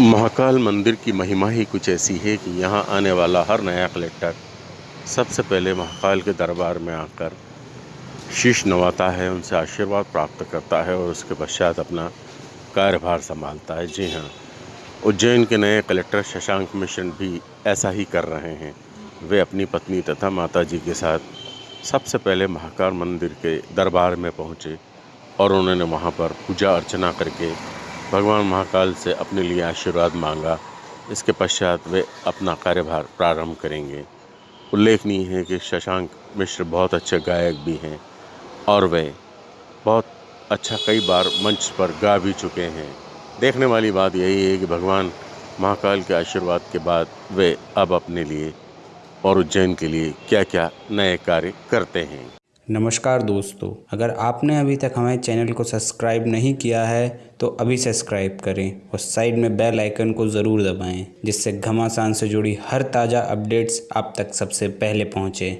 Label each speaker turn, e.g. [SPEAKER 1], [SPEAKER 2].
[SPEAKER 1] महाकाल मंदिर की महिमा ही कुछ ऐसी है कि यहाँ आने वाला हर नया कलेक्टर सबसे पहले महाकाल के दरबार में आकर शीश नवाता है, उनसे आशीर्वाद प्राप्त करता है और उसके पश्चात अपना कार्यभार संभालता है। जी हाँ उज्जैन के नए कलेक्टर शशांक मिश्र भी ऐसा ही कर रहे हैं। वे अपनी पत्नी तथा माता जी के साथ सबसे पहले महाकाल मंदिर के दरबार में पहुँचे और उन्होंने वहाँ पर पूजा अर्चना करके भगवान महाकाल से अपने लिए आशीर्वाद मांगा। इसके पश्चात वे अपना कार्यभार प्रारंभ करेंगे। उल्लेखनीय है कि शशांक मिश्र बहुत अच्छे गायक भी हैं और वे बहुत अच्छा कई बार मंच पर गा भी चुके हैं। देखने वाली बात यही है कि भगवान महाकाल के आशीर्वाद के बाद वे अब अपने लिए और उज्जैन के लिए क्या क्या नए कार्य करते हैं।
[SPEAKER 2] नमस्कार दोस्तों, अगर आपने अभी तक हमारे चैनल को सब्सक्राइब नहीं किया है तो अभी सब्सक्राइब करें और साइड में बेल आइकन को ज़रूर दबाएँ, जिससे घमासान से जुड़ी हर ताज़ा अपडेट्स आप तक सबसे पहले पहुँचे।